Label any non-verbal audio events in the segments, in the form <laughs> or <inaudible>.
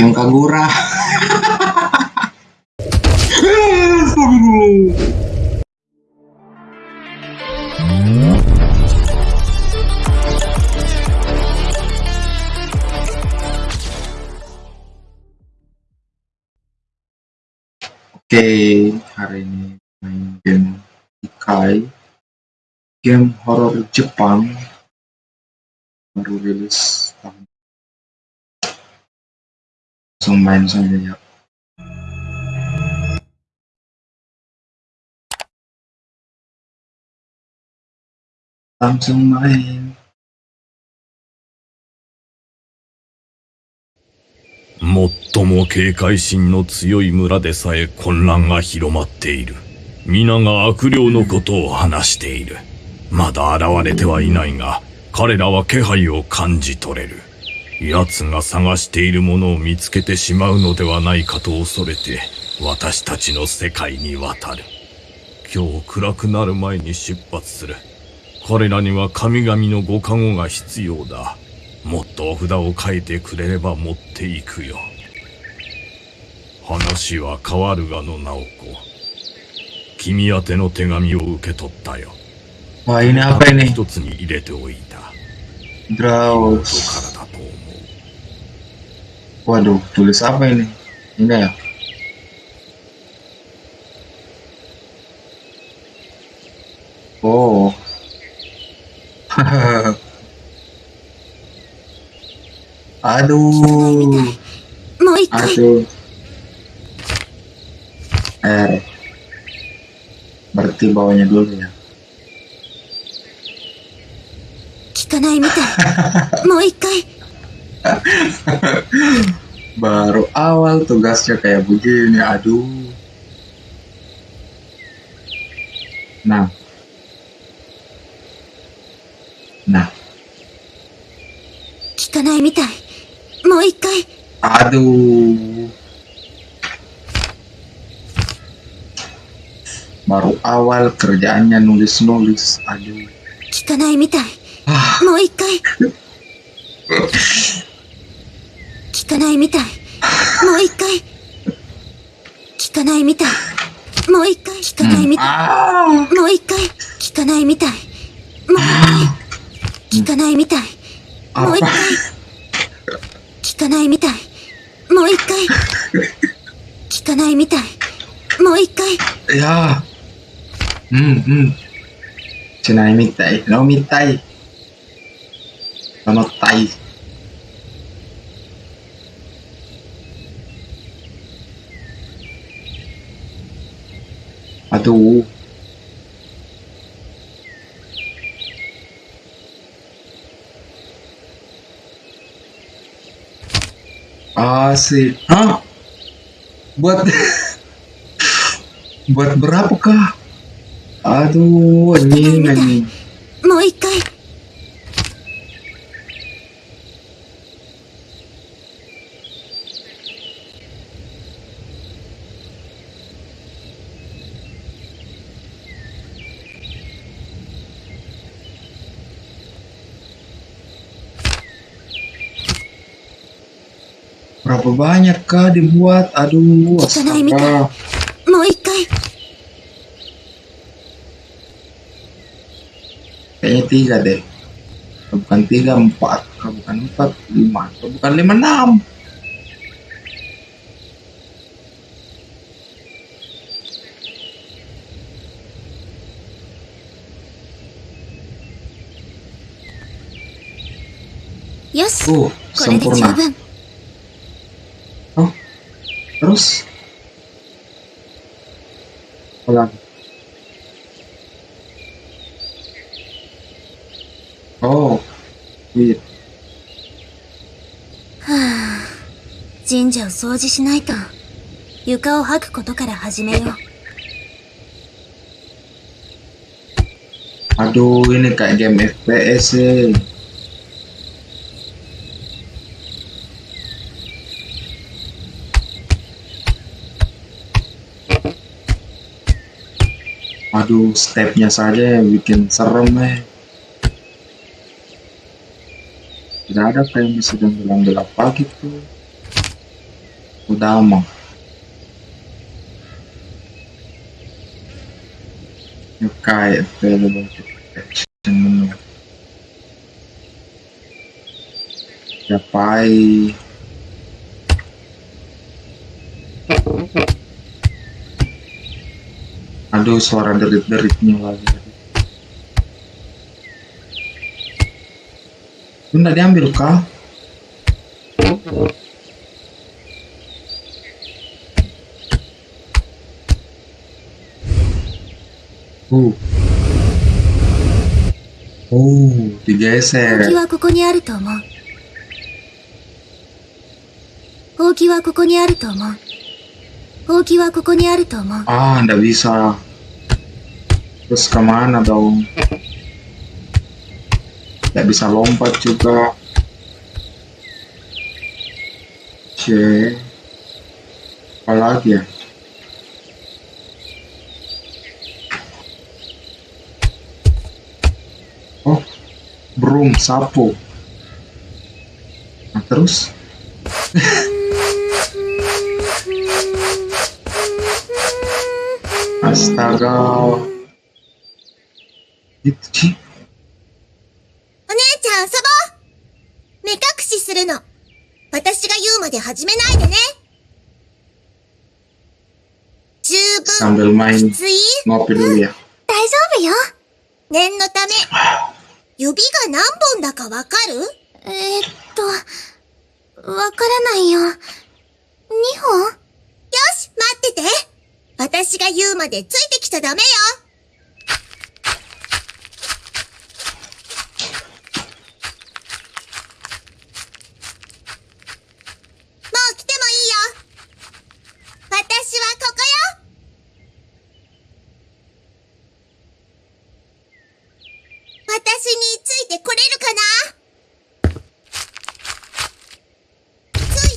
yang kagura. Oke, hari ini main game Ikai, game horor Jepang baru rilis tahun. Langsung main saja ya. Langsung main. 最も警戒心の強い村でさえ混乱が広まっている。皆が悪霊のことを話している。まだ現れてはいないが、彼らは気配を感じ取れる。奴が探しているものを見つけてしまうのではないかと恐れて、私たちの世界に渡る。今日暗くなる前に出発する。彼らには神々のご加護が必要だ。もっとお札を書いてくれれば持っていくよ。話は変わるがの直子。君宛ての手紙を受け取ったよ。Ini た apa だ ini? 一つに入れておいた。だと思う。Waduh, tulis apa ini? Ini ya? Oh. <laughs> Aduh. もう一回 Aduh. R. Berarti bawahnya dulu ya. 聞かないみた<laughs> いもう一回 <laughs> baru awal tugasnya kayak begini aduh. Nah. Nah. Kikanai mitai mau ikai aduh. Baru awal kerjaannya nulis-nulis aduh. Kikanai mitai ah. mau ikai <laughs> かないみたい。Ah, もう一回。聞かないみたい。もう一回。聞かないみたい。もう一回。聞かないみたい。ah. もう一回。聞かないみたい。もう一回。聞かないみたい。もう一?回。聞かないみたい。もう一回。聞かないみたい。もう一回 Ya. Hmm, hmm. Cina mitai, no mitai. Sama tai. Aduh. Asik. Hah? Buat buat berapa kah? Aduh, anjing anjing. もう一回 Berapa banyak kah dibuat? Aduh, astaga. Kayaknya tiga deh. Bukan tiga, empat. Bukan empat, lima. Bukan lima, enam. Yes. Oh, sempurna. 分 Terus? Apa lagi? Oh, あ神社を掃除しないと床を掃くことから始めよう Aduh, ini kayak game FPS sih. Stepnya saja yang bikin serem eh. Tidak ada kayak bisa bilang gelap gitu. Udama. Yokai available to protection menu. Yapai. Aduh, suara derit-deritnya lagi. Itu nggak diambil kah? Uh. Oh, 本気 digeser. はここにあると思う。ほうきはここにあると思う。ほうきはここにあると思う。 Ah, nggak bisa. Terus ke mana dong? Nggak bisa lompat juga. C. Apa lagi ya? Oh, broom, sapu. Nah, terus? <laughs> Astaga. Itu sih. お姉ちゃん遊ぼう目隠しするの。私が言うまで始めないでね。十分きつい dulu ya. 大丈夫よ。念のため。指が何本だかわかる？えー、っと、わからないよ。2本？よし、待ってて。私が言うまでついてきちゃダメよ。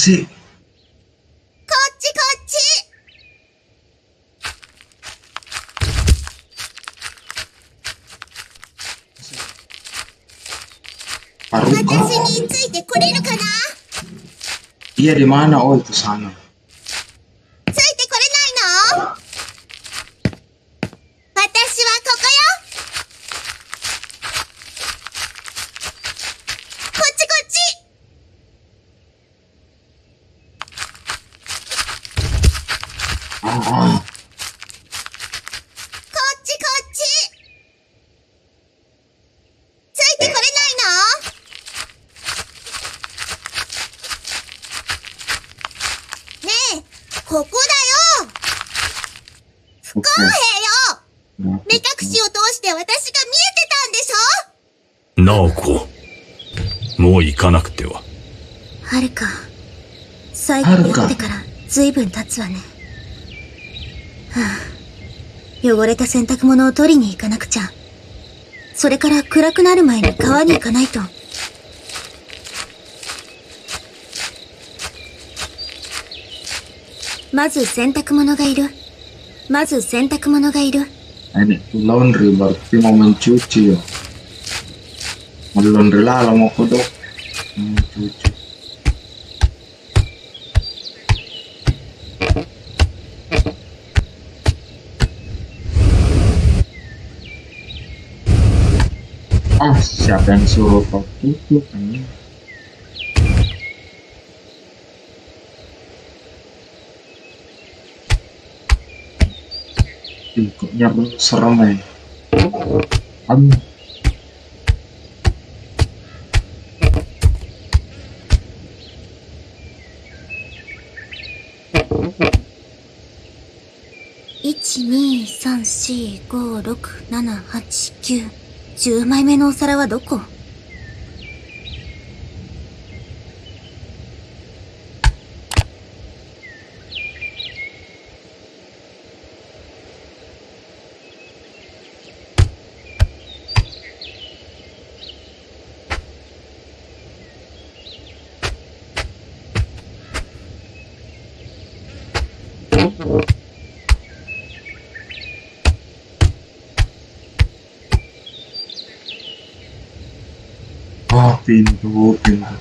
しい。こっちこっち。私についてこれるかな？直子。もう行かなくては。はるか。最後に会ってから随分経つわね。はあ、汚れた洗濯物を取りに行かなくちゃ。それから暗くなる前に川に行かないと。まず洗濯物がいる。まず洗濯物がいる。Ini laundry berarti mau mencuci ya. Mau kodok. Mau mencuci. Ah, siapa yang suruh kau tutup ini? Ih, kok serem ya? Aduh.1、7、10枚目のお皿はどこ？been involved in that.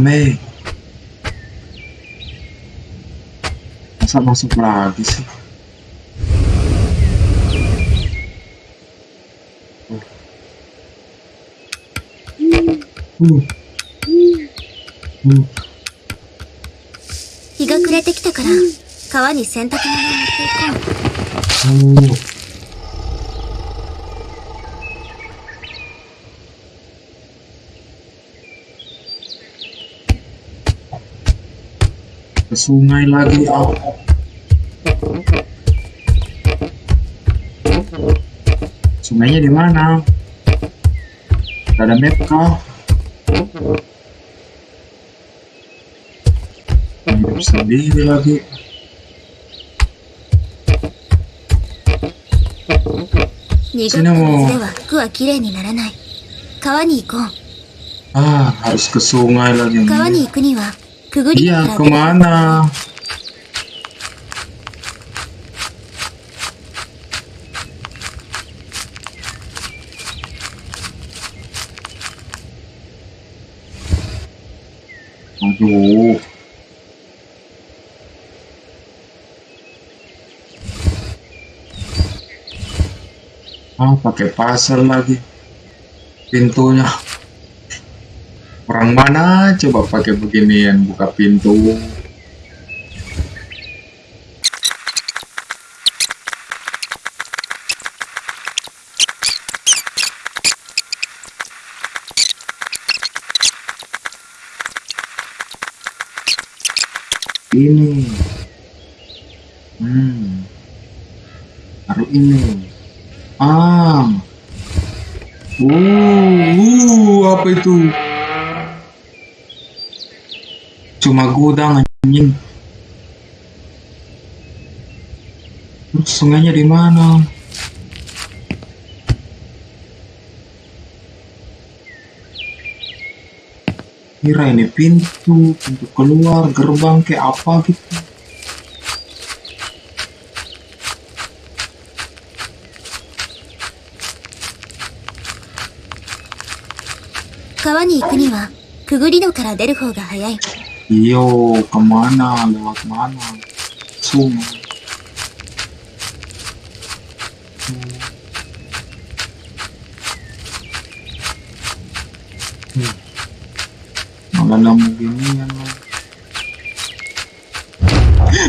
Amém. Essa nossa、日が暮れてきたから川に洗濯物を持っていこう。Ke sungai lagi ah. Sungainya di mana? Gak ada map kah? Hidup sendiri lagi. 濁った水では服はきれいにならない。川に行こう。 Ah, harus ke sungai lagi. 川に行くには、くぐり抜 Iya, ke mana? Aduh. Ah, pakai pasal lagi. Pintunya. Orang mana coba pakai beginian buka pintu? Ini. Hmm. Taruh ini. Ah. Uh, uh, apa itu? Cuma gudang anjing. Terus sungainya di mana? Kira ini pintu, pintu keluar, gerbang kayak apa gitu. 川に行くには、くぐり戸から出る方が早い。 Iyo, ke mana? Lewat mana? Sungai. Hmm. Malah lagi.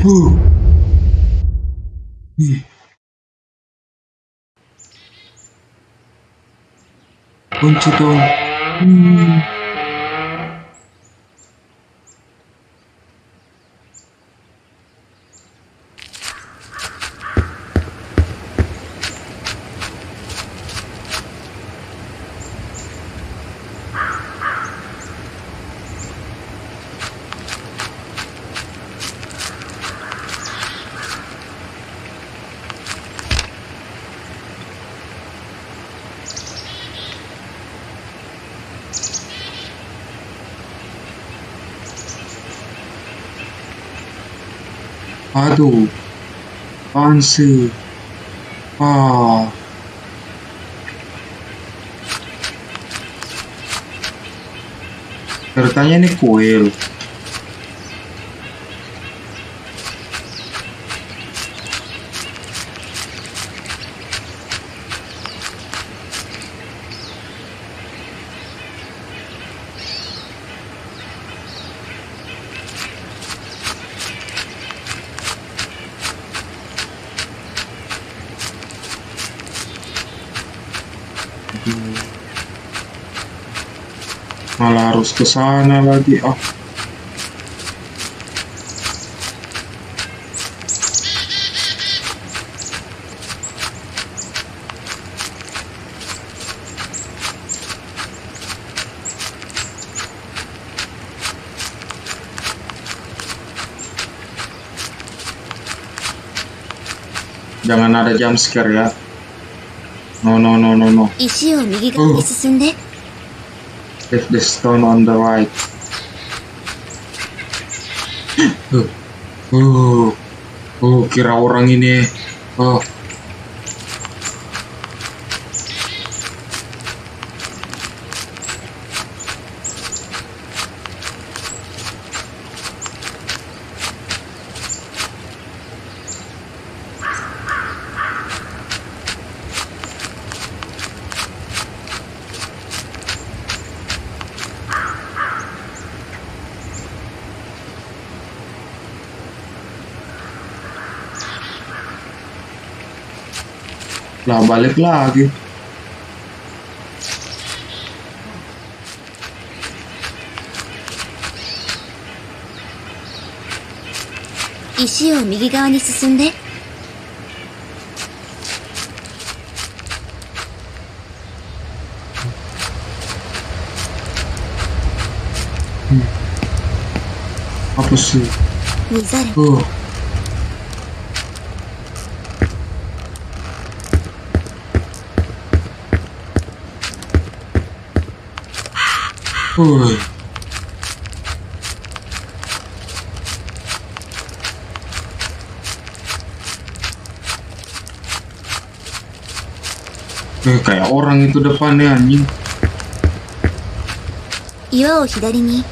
Uh. Hmm. Aduh, apaan sih? Ah, ceritanya ini kuil. harus ke sana lagi ah oh. jangan ada jump scare ya no no no no no uh. If the stone on the right. Uh, uh, uh, kira orang ini. Uh, lah balik lagi. 石を右側に進んで Apa sih? 見ざ る Uh. Uy. Eh, kayak orang itu depannya anjing. 岩を左に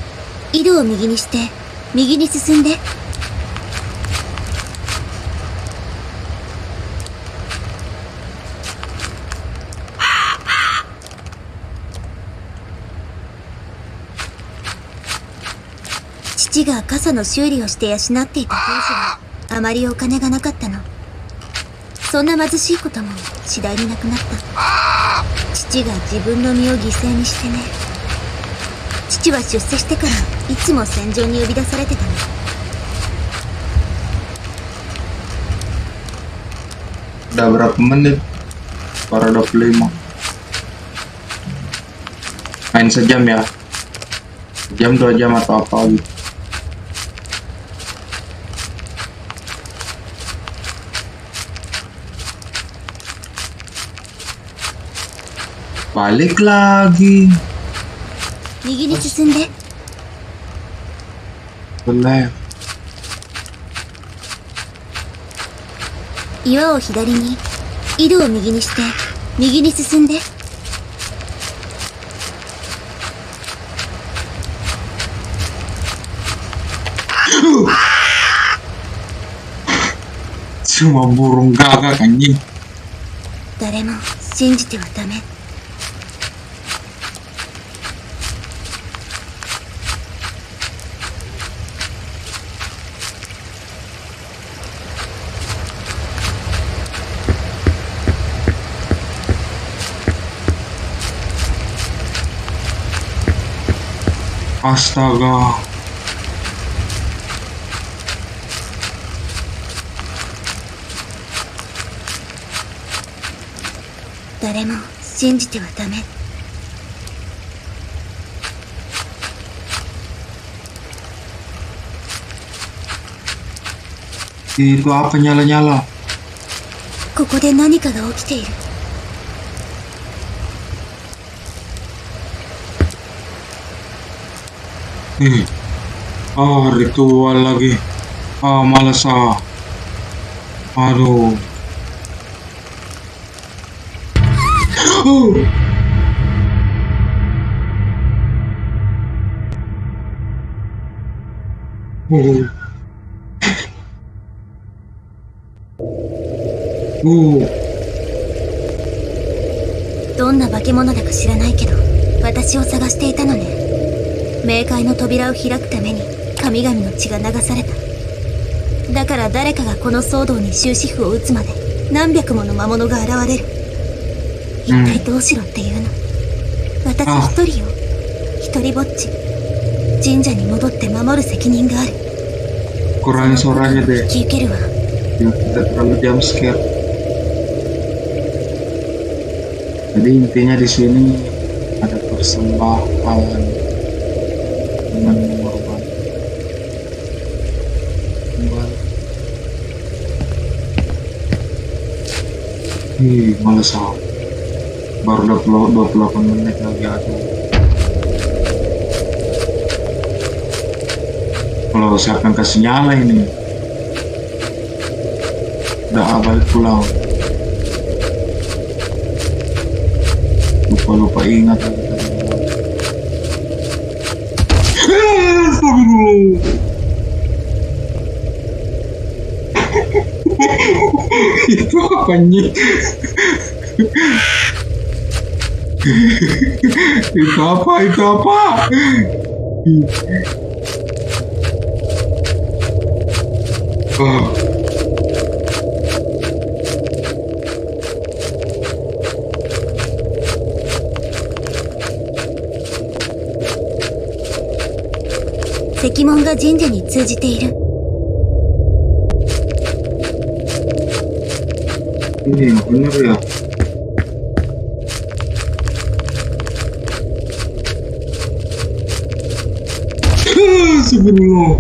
井戸を右にして右に進んで 父が傘の修理をして養っていた当時はあまりお金がなかったの。そんな貧しいことも次第になくなった。父が自分の身を犠牲にしてね。父は出世してからいつも戦場に呼び出されてたの。Udah berapa menit? Baru 25 Main sejam ya. Jam dua jam atau apa gitu. Balik lagi 右に進んで ke left 岩を左に井戸を右にして右に進んで Cuma burung gagak anjing 誰も信じてはダメ誰も信じてはダメ。itu apa ここで何かが起きている。Nih Ah, ritual lagi. Ah, males ah. Aduh. Uh. Uh. Uh. どんな化け物だか知らないけど私を探していたのね冥界の扉を開くために神々の血が流された。だから誰かがこの騒動に終止符を打つまで何百もの魔物が現れる。一体どうしろっていうの。私一人よ。一人ぼっち。神社に戻って守る責任がある。intinya di sini ada persembahan mengorban. Kembali. Ih, males aku. Baru 20, 28 menit lagi aduh. Kalau siapa yang kasih nyala ini? Udah ah, balik pulang. Lupa-lupa ingat lagi 間。<laughs> 門が神社に通じている。Ini yang ya. Sebelum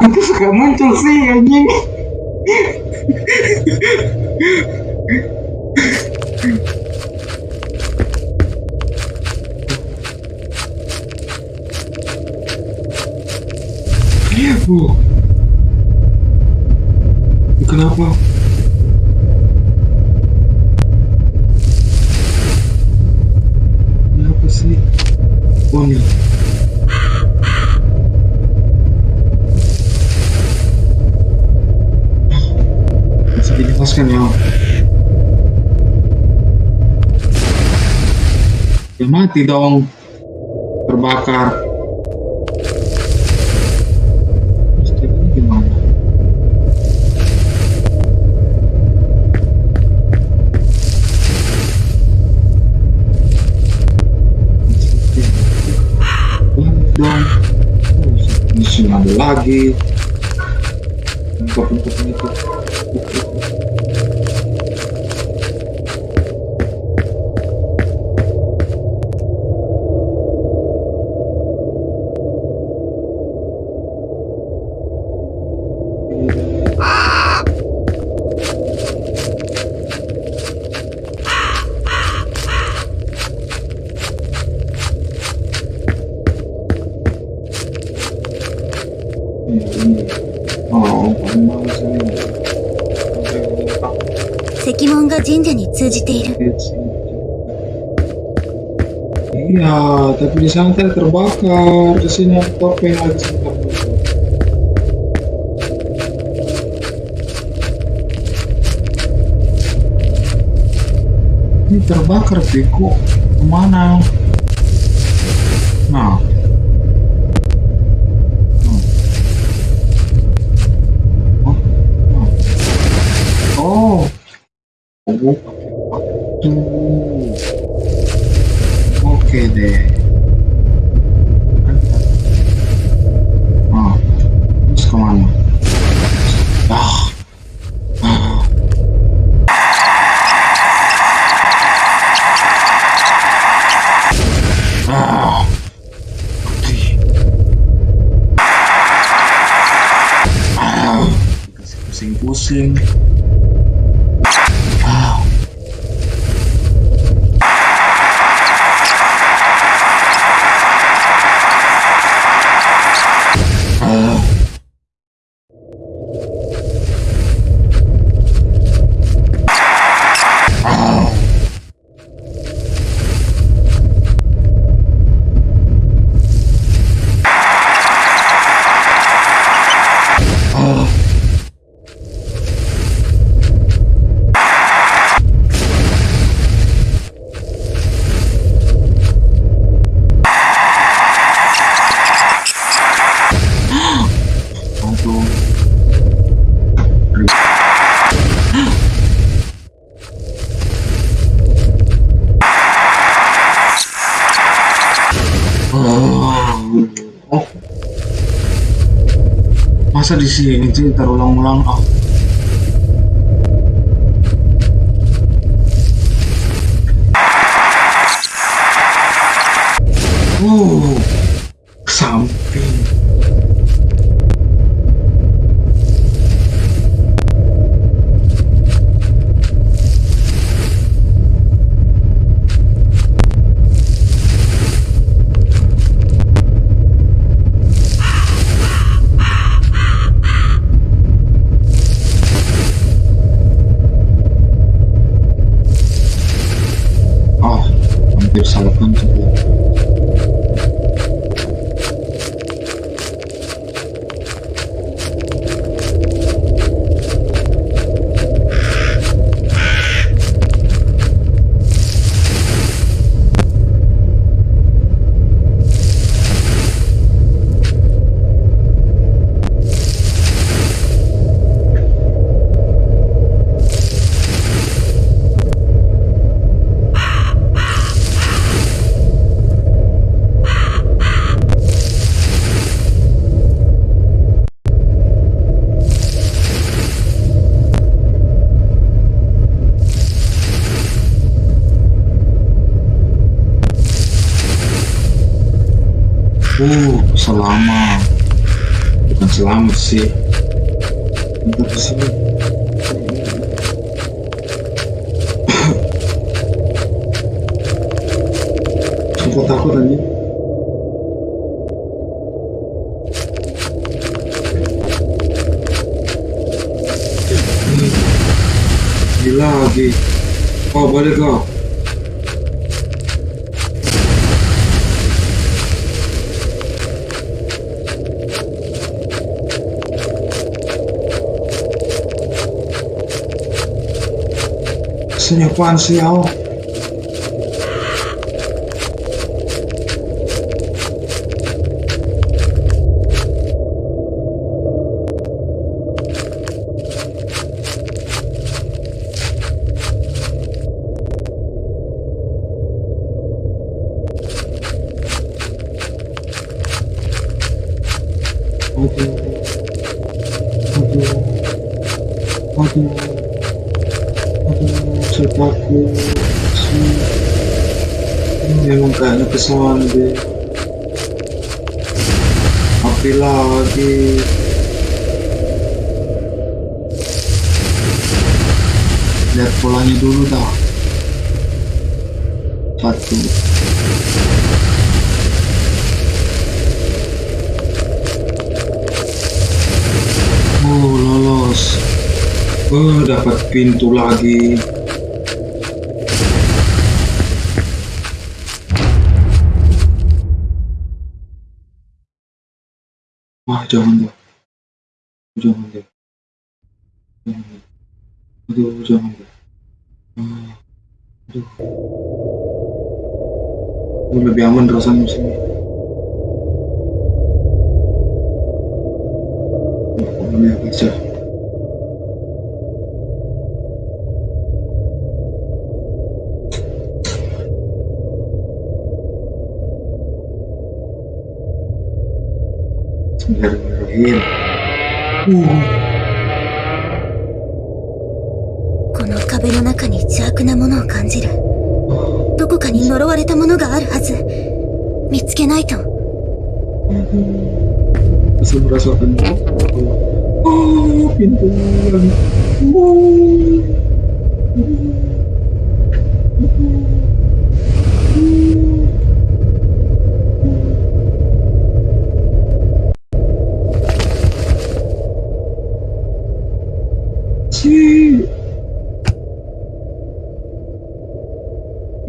Aku suka muncul sih anjing. Uh. Kenapa? Kenapa sih? Oh nih. Bisa dijelaskan ya? Ya mati dong. Terbakar. Terus 神社に通じている Iya, tapi di sana tadi terbakar. Di sini ada topeng lagi sebentar. Ini terbakar, Piko. Kemana? Masa di sini sih terulang-ulang ah. Selama bukan selamat sih. Bentar di sini. Sumpah takut aja. Gila lagi. Oh, balik kau. 有关系哦 deh. Api lagi. Lihat polanya dulu dah. Satu. Oh, lolos. Oh, dapat pintu lagi. 부정한다. 부정한다. 부정한다. 모두 부정한다. 아, 모두. 오늘 명은 들었어. この壁の中に邪悪なものを感じる。どこかに呪われたものがあるはず。見つけないと。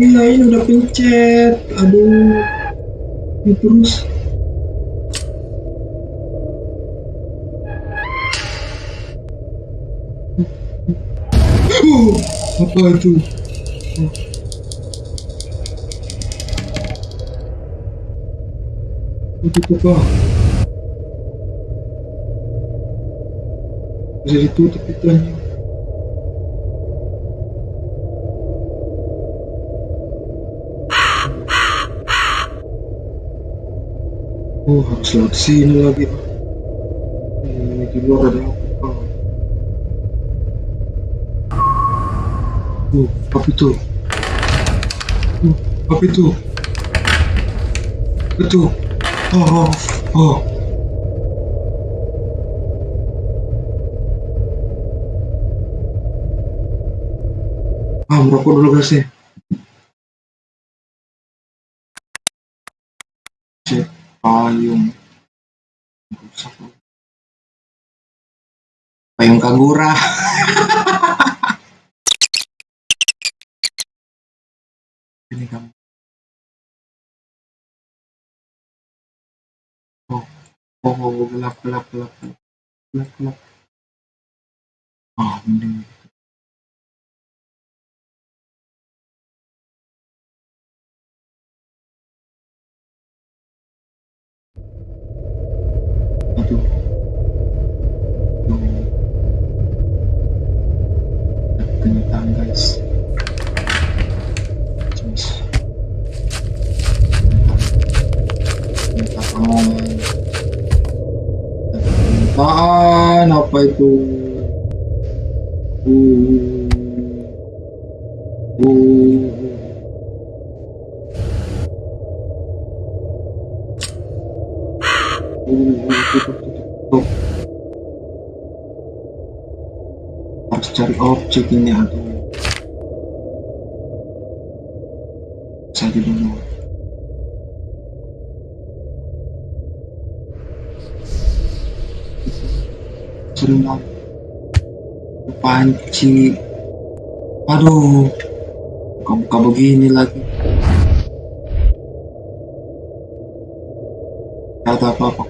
Ini udah pencet Aduh Ini terus Oh, apa itu? Itu apa? Bisa ditutup. Oh, harus lewat sini lagi. Ini di luar ada apa? Oh, apa itu? Oh, apa itu? Itu. Oh, oh, oh. Ah, merokok dulu guys nih. payung payung kagura <laughs> ini kamu. Oh oh, oh oh, gelap gelap gelap gelap gelap ah oh mending. Itu? Tutup, tutup. Harus cari objek ini aduh. Saya dulu. Sering banget. Panci. Aduh. Buka-buka begini lagi. Gak ada apa-apa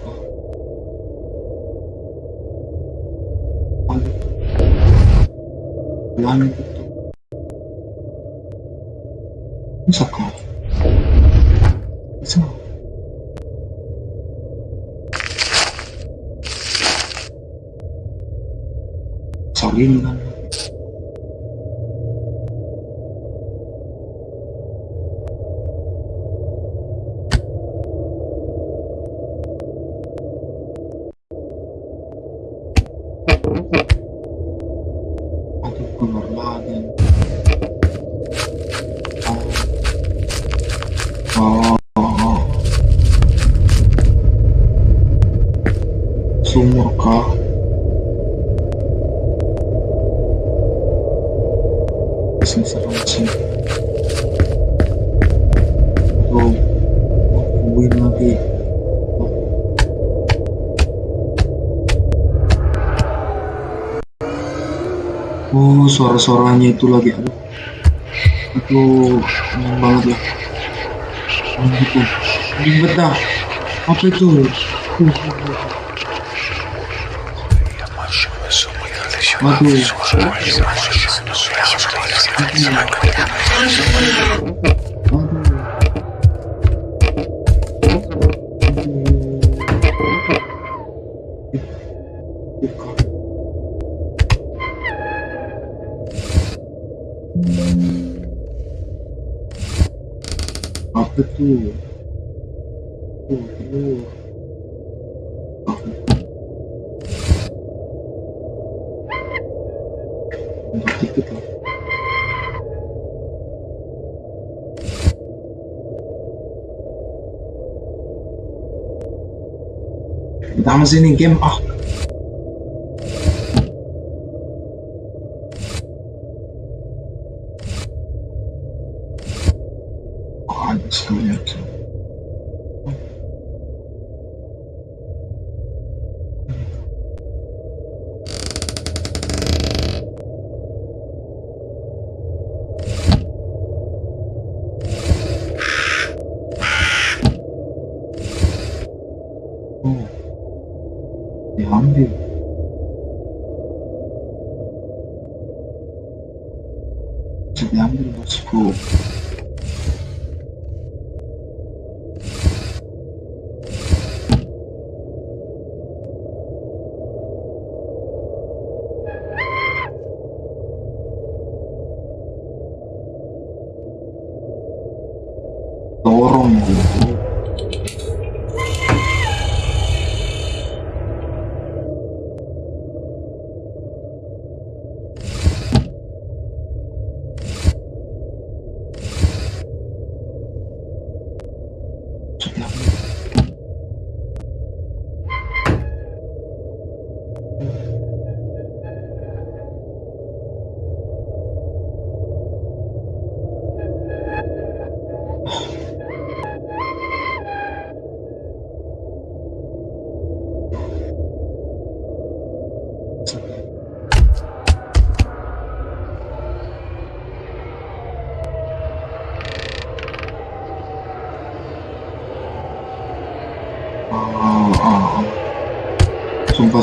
lagi. Oh, suara-suaranya itu lagi. Aduh, aduh, aneh banget ya. Aneh gitu. Ribet dah. Apa itu? Uh, Aduh. Lah. Pertama sini game ah. Oh. Die haben wir.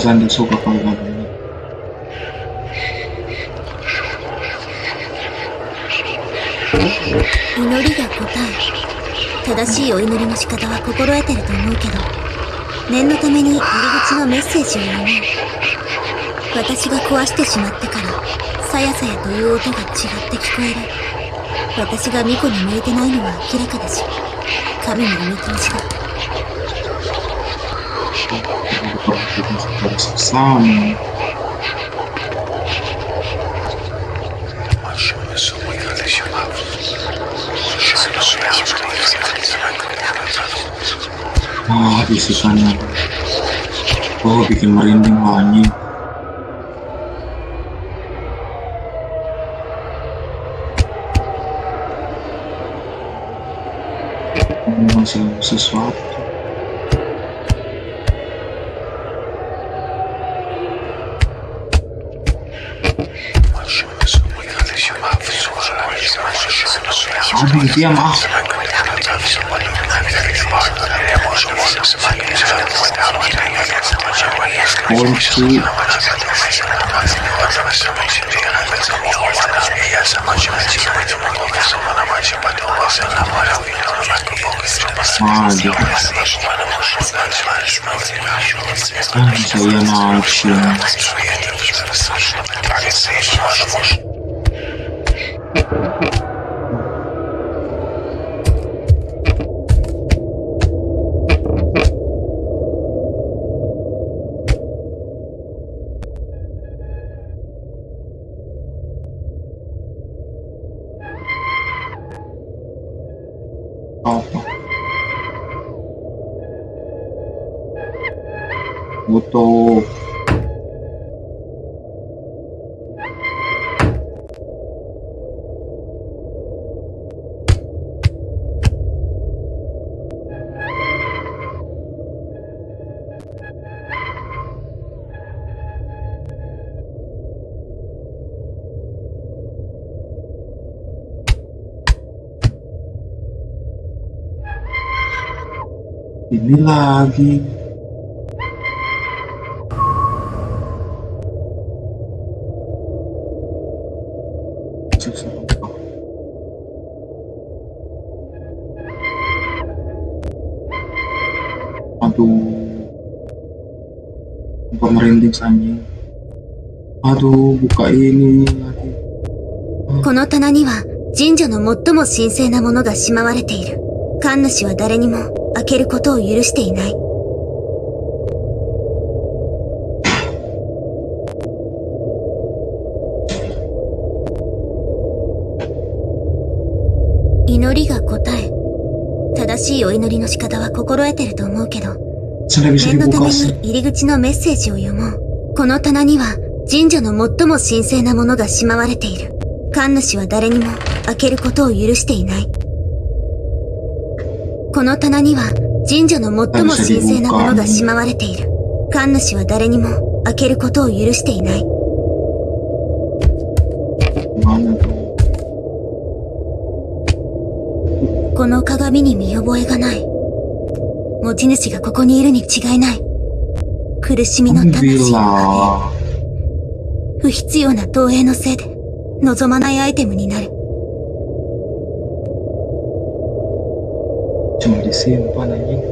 Pas anda suka kalau lagu ini 祈りが答え正しいお祈りの仕方は心得てると思うけど念のために入り口のメッセージを読もう私が壊してしまってからさやさやという音が違って聞こえる私が巫女に向いてないのは明らかだし神のお見通しだ сам. Oh, isi sana. Oh, bikin merinding wangi. тема. Польский. А, да. Это я научу. Thank you. Butuh ini lagi. さんに Aduh, buka ini lagi. この棚には神社の最も神聖なものがしまわれている。神主は誰にも開けることを許していない。祈りが答え。正しいお祈りの仕方は心得てると思うけど、念のために.入り口のメッセージを読もう。この棚には神社の最も神聖なものがしまわれている。神主は誰にも開けることを許していない。この棚には神社の最も神聖なものがしまわれている。神主は誰にも開けることを許していない。この鏡に見覚えがない。持ち主がここにいるに違いない。苦しみの魂が Alhamdulillah. 不必要な投影のせいで望まないアイテムになる。Cuma di simpan aja.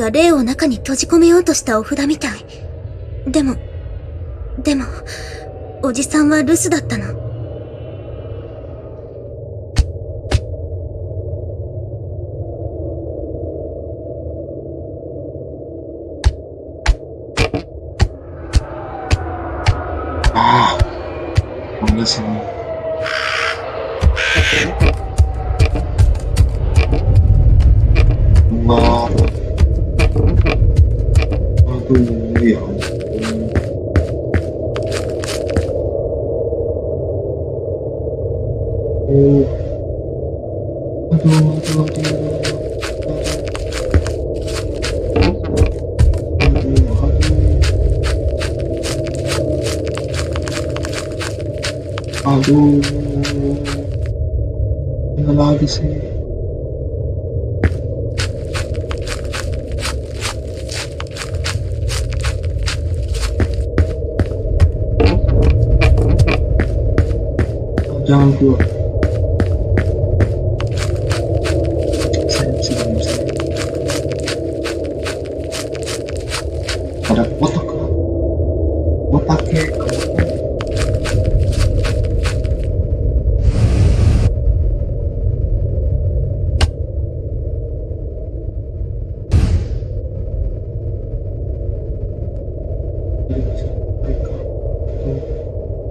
が霊を中に閉じ込めようとしたお札みたい。でも、でも、おじさんは留守だったの。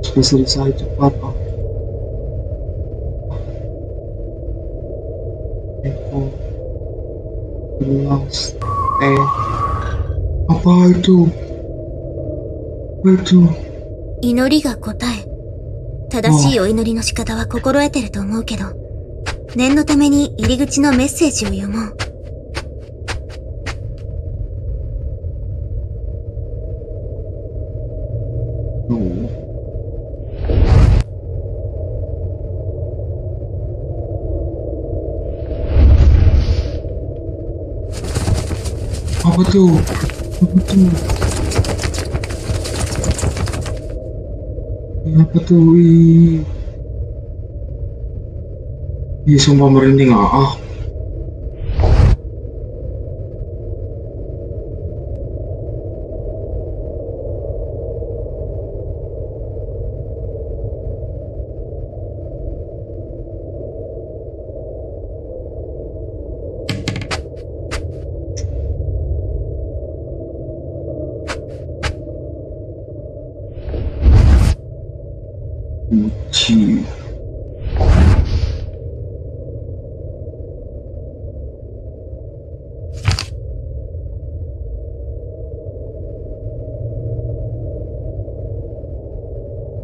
especializado para É. A parto. Parto. 祈りが答え正しいお祈りの仕方は心得てると思うけど念のために入り口のメッセージを読もう tuh apa tuh wih Ih, sumpah merinding ah. ah.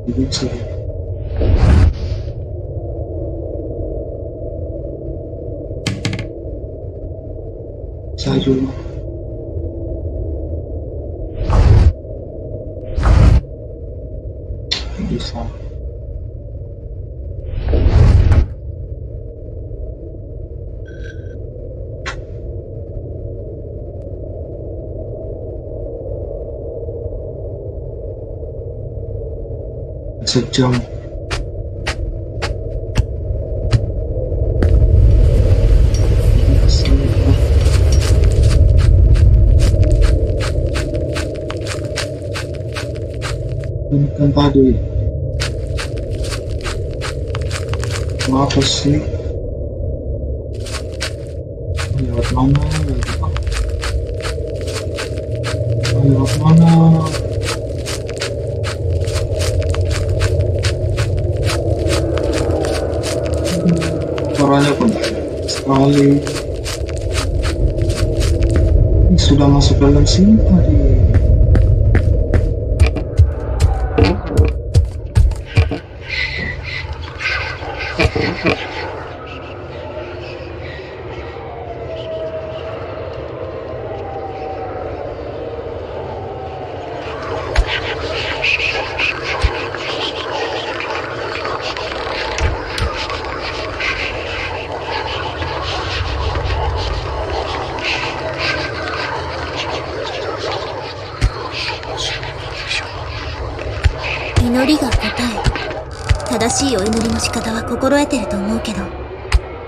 你别吃下一吗？sự trong Somebody democracy nhiều mong nhiều mong ini sudah masuk dalam sini tadi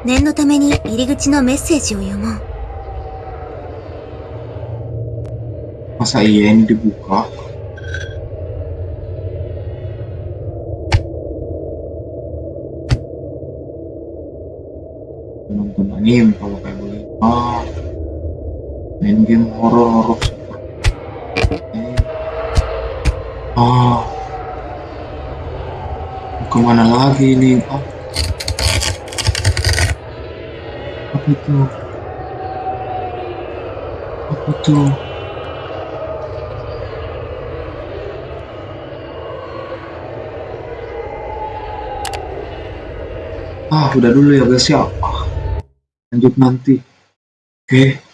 念のために入り口のメッセージを読もう。 masa iya ini dibuka nonton anime kalau kayak begini ah main game horor horor seperti ah kemana lagi ini ah Itu apa itu Ah, udah dulu ya guys ya. Lanjut nanti. Oke.